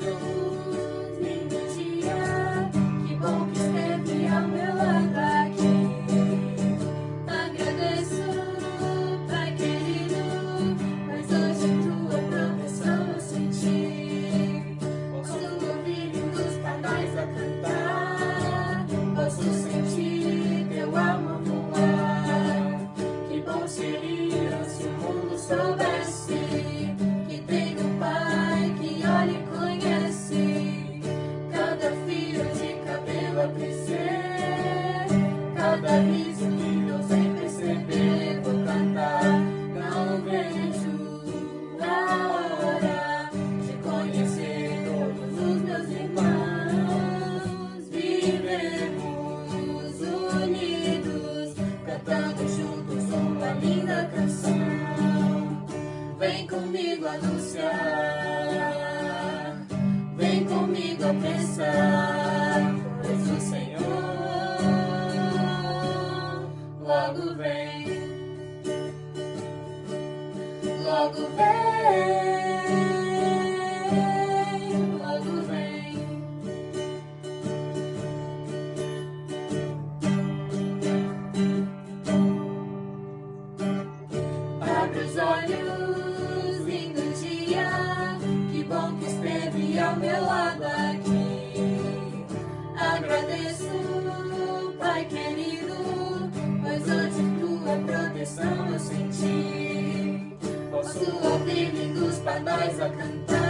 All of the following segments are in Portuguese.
follow linda canção. Vem comigo anunciar, vem comigo apressar, pois o Senhor logo vem, logo vem, lado aqui. Agradeço, Pai querido, pois hoje tua proteção eu senti. Posso ouvir lindos pardais a cantar,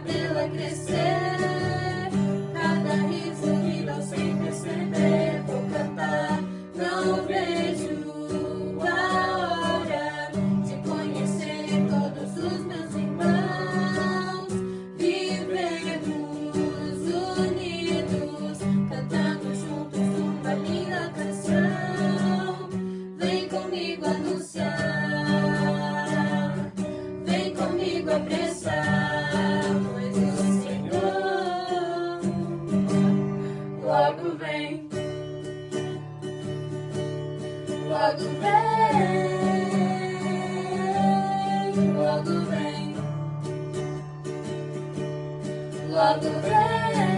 fio de cabelo a crescer, cada riso que não sem perceber vou cantar. Não vejo a hora de conhecer todos os meus irmãos. Vivemos unidos, cantando juntos uma linda canção. Vem comigo anunciar, vem comigo apressar, logo vem, logo vem, logo vem.